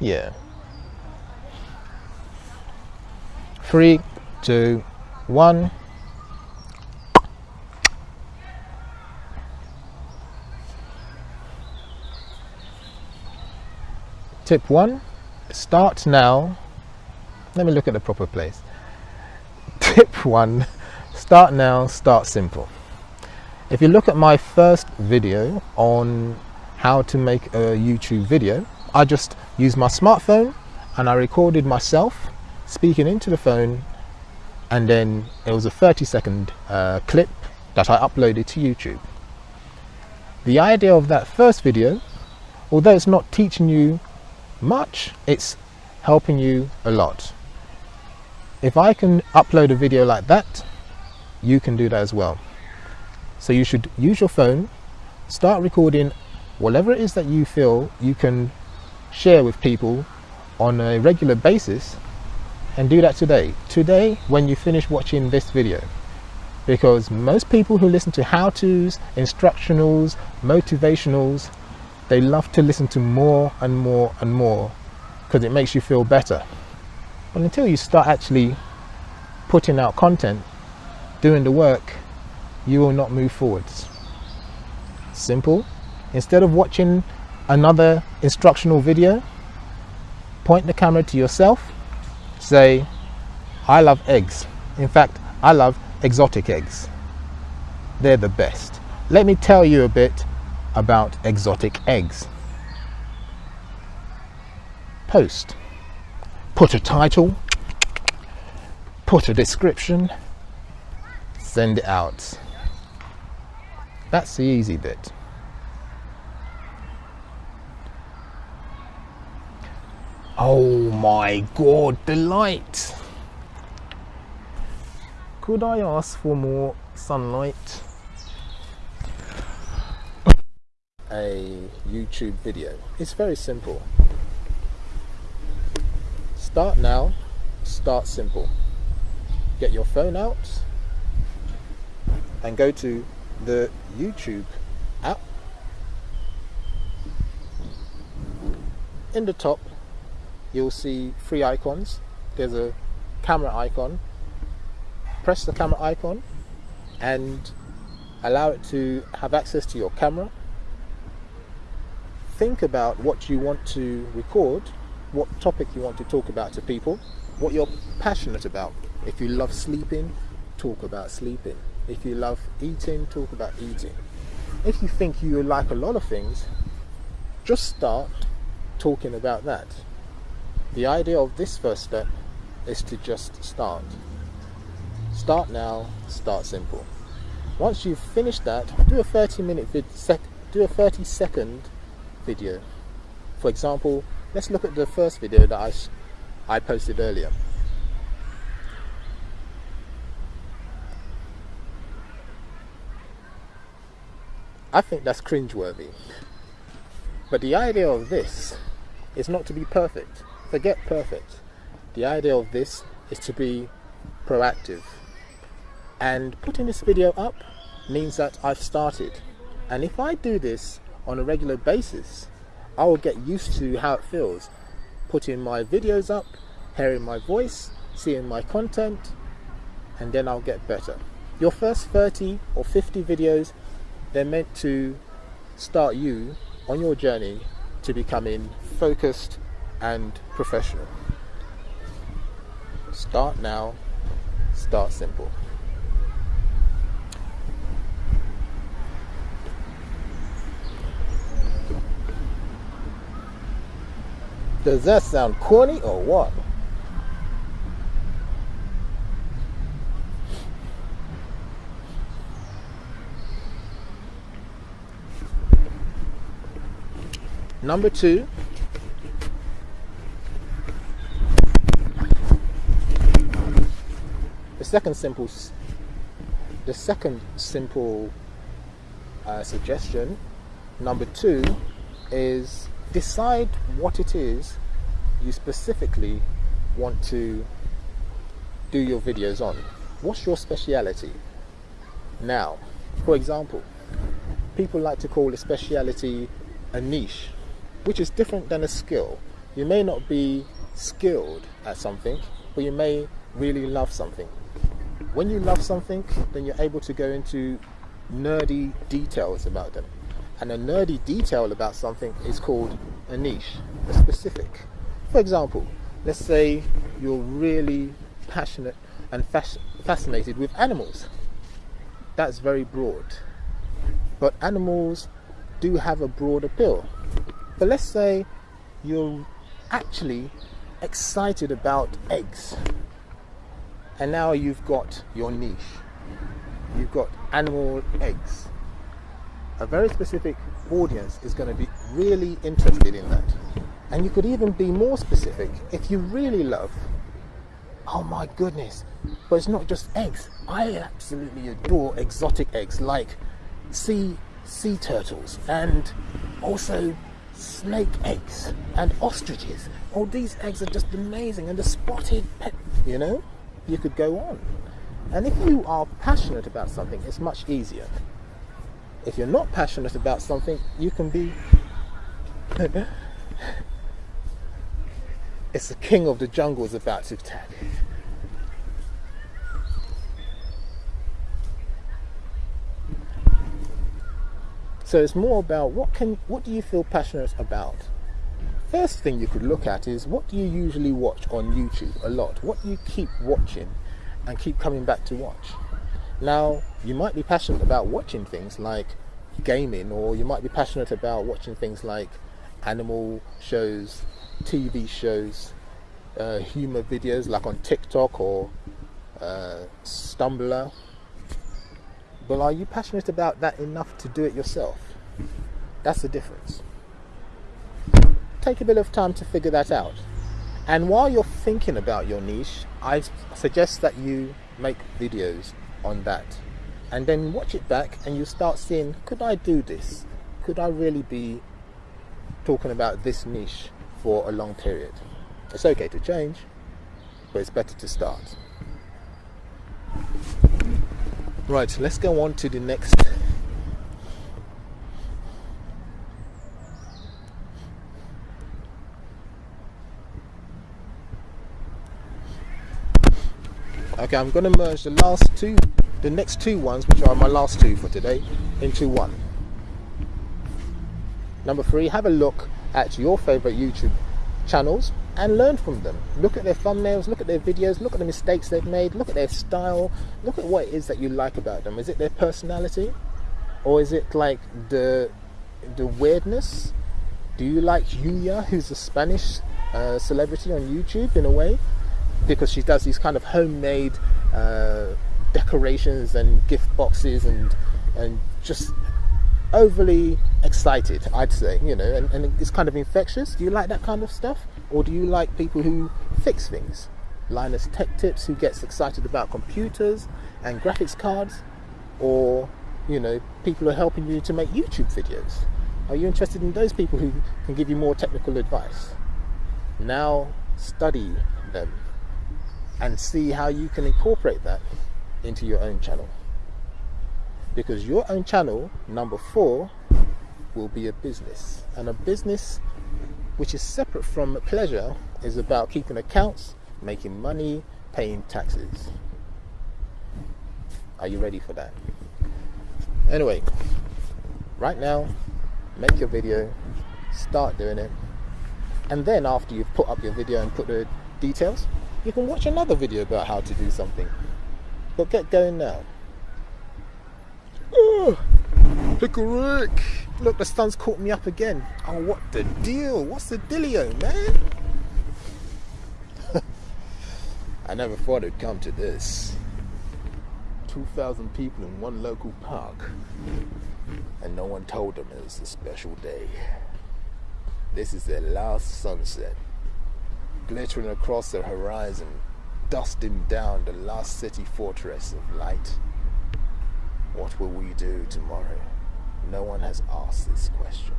Yeah. Three, two, one. Tip one, start now. Let me look at the proper place. Tip one, start now, start simple. If you look at my first video on how to make a YouTube video, I just used my smartphone and I recorded myself speaking into the phone and then it was a 30 second uh, clip that I uploaded to YouTube. The idea of that first video, although it's not teaching you much, it's helping you a lot. If I can upload a video like that, you can do that as well. So you should use your phone, start recording whatever it is that you feel you can share with people on a regular basis and do that today. Today when you finish watching this video because most people who listen to how-tos, instructionals, motivationals they love to listen to more and more and more because it makes you feel better. But until you start actually putting out content, doing the work, you will not move forwards. Simple. Instead of watching another instructional video, point the camera to yourself, say, I love eggs. In fact, I love exotic eggs. They're the best. Let me tell you a bit about exotic eggs. Post. Put a title, put a description, send it out. That's the easy bit. Oh my god, the light! Could I ask for more sunlight? A YouTube video. It's very simple. Start now, start simple. Get your phone out and go to the YouTube app. In the top, you'll see three icons. There's a camera icon. Press the camera icon and allow it to have access to your camera. Think about what you want to record, what topic you want to talk about to people, what you're passionate about. If you love sleeping, talk about sleeping. If you love eating, talk about eating. If you think you like a lot of things, just start talking about that. The idea of this first step is to just start. Start now, start simple. Once you've finished that, do a 30 minute vid do a 30 second video. For example, let's look at the first video that I, I posted earlier. I think that's cringeworthy. But the idea of this is not to be perfect. Forget perfect. The idea of this is to be proactive. And putting this video up means that I've started. And if I do this on a regular basis, I will get used to how it feels. Putting my videos up, hearing my voice, seeing my content, and then I'll get better. Your first 30 or 50 videos they're meant to start you on your journey to becoming focused and professional. Start now, start simple. Does that sound corny or what? Number two, second simple, the second simple uh, suggestion, number two, is decide what it is you specifically want to do your videos on. What's your speciality? Now, for example, people like to call a speciality a niche which is different than a skill. You may not be skilled at something, but you may really love something. When you love something, then you're able to go into nerdy details about them. And a nerdy detail about something is called a niche, a specific. For example, let's say you're really passionate and fas- fascinated with animals. That's very broad. But animals do have a broad appeal. But let's say you're actually excited about eggs. And now you've got your niche. You've got animal eggs. A very specific audience is going to be really interested in that. And you could even be more specific if you really love, oh my goodness, but it's not just eggs. I absolutely adore exotic eggs like sea sea turtles and also snake eggs and ostriches. All these eggs are just amazing and the spotted pet, you know? You could go on. And if you are passionate about something, it's much easier. If you're not passionate about something, you can be it's the king of the jungle is about to attack. So it's more about what can what do you feel passionate about? First thing you could look at is what do you usually watch on YouTube a lot? What do you keep watching and keep coming back to watch? Now, you might be passionate about watching things like gaming or you might be passionate about watching things like animal shows, TV shows, uh, humor videos like on TikTok or uh, Stumbler. But are you passionate about that enough to do it yourself? That's the difference. Take a bit of time to figure that out. And while you're thinking about your niche, I suggest that you make videos on that. And then watch it back and you start seeing could I do this? Could I really be talking about this niche for a long period. It's okay to change, but it's better to start. Right, let's go on to the next. Okay, I'm going to merge the last two, the next two ones, which are my last two for today, into one. Number three, have a look at your favorite YouTube channels and learn from them. Look at their thumbnails, look at their videos, look at the mistakes they've made, look at their style, look at what it is that you like about them. Is it their personality? Or is it like the the weirdness? Do you like Yuya, who's a Spanish uh, celebrity on YouTube in a way? Because she does these kind of homemade uh, decorations and gift boxes and and just overly excited, I'd say, you know, and, and it's kind of infectious. Do you like that kind of stuff? Or do you like people who fix things? Linus Tech Tips, who gets excited about computers and graphics cards? Or, you know, people who are helping you to make YouTube videos? Are you interested in those people who can give you more technical advice? Now study them and see how you can incorporate that into your own channel because your own channel, number four, will be a business. And a business which is separate from pleasure is about keeping accounts, making money, paying taxes. Are you ready for that? Anyway, right now, make your video, start doing it, and then after you've put up your video and put the details, you can watch another video about how to do something. But get going now. Oh, Pickle Rick! Look, the sun's caught me up again. Oh, what the deal? What's the dealio, man? I never thought it'd come to this. 2,000 people in one local park. And no one told them it was a special day. This is their last sunset. Glittering across the horizon, dusting down the last city fortress of light. What will we do tomorrow? No one has asked this question.